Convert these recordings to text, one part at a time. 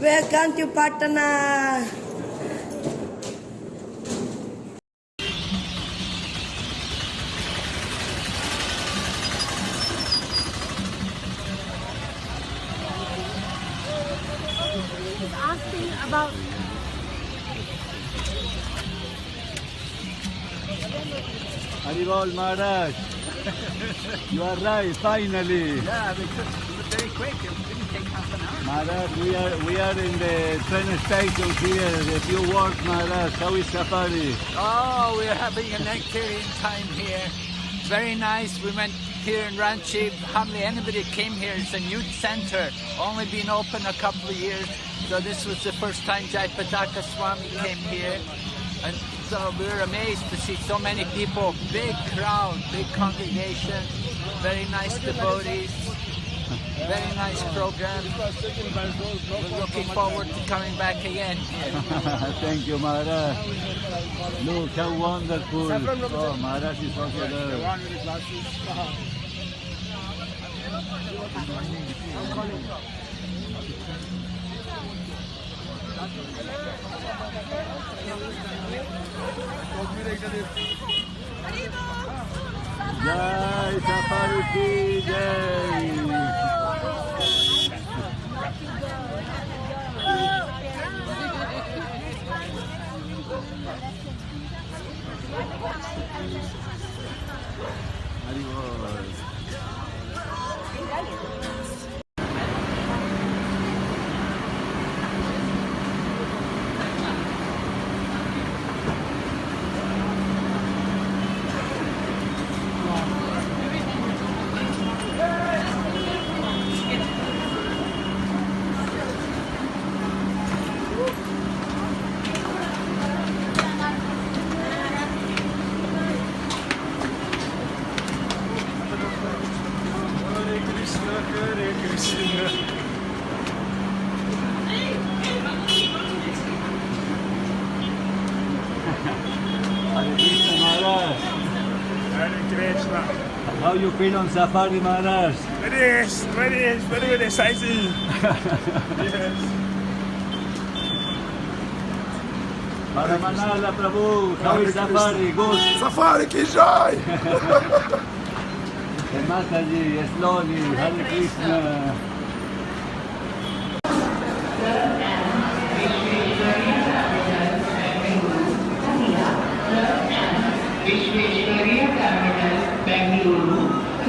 Welcome to Patna. He's asking about Haribol Maharaj. you are right, finally. Yeah, we took it was very quick. It didn't take half an hour. Maharaj, we are we are in the train station here. If you words, Maharaj. How is Safari? Oh, we're having a nectarian time here. Very nice. We went here in Ranchi. Hardly anybody came here. It's a new center. Only been open a couple of years. So this was the first time Jayapataka Swami came here. And so we were amazed to see so many people. Big crowd, big congregation. Very nice devotees. Very nice program. We're looking forward to coming back again here. Thank you, Maharaj. Look how wonderful. Oh, Maharaj is also there. Jai Safari ki jai. Haribol. Hare Krishna Maharaj. Hare Krishna. How you feel on Safari Maharaj? Very, very, very, very exciting. yes. Paramanala Prabhu, how is Safari? Good. Safari ki jai. Hey, Mataji, slowly, Hare Krishna. Vishweshwarya Terminal, Bengaluru,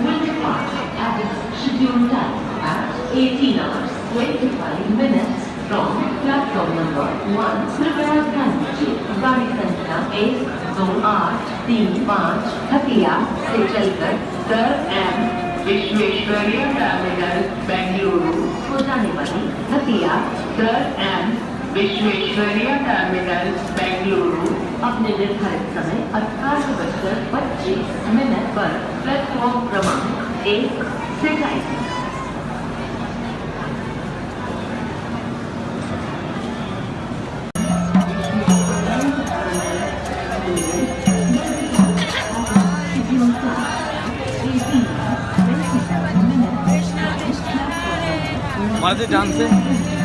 will depart at its scheduled time at 18 hours 25 minutes from platform number 1 कृपया गाड़ी संख्या एक दो आठ तीन पाँच हटिया से चलकर sir M Visvesvaraya terminal Bengaluru को जाने वाली Hatia sir M Visvesvaraya terminal Bengaluru अपने निर्धारित समय अठारह बजकर पच्चीस मिनट पर प्लेटफॉर्म क्रमांक एक से जाएगी मारते जान से।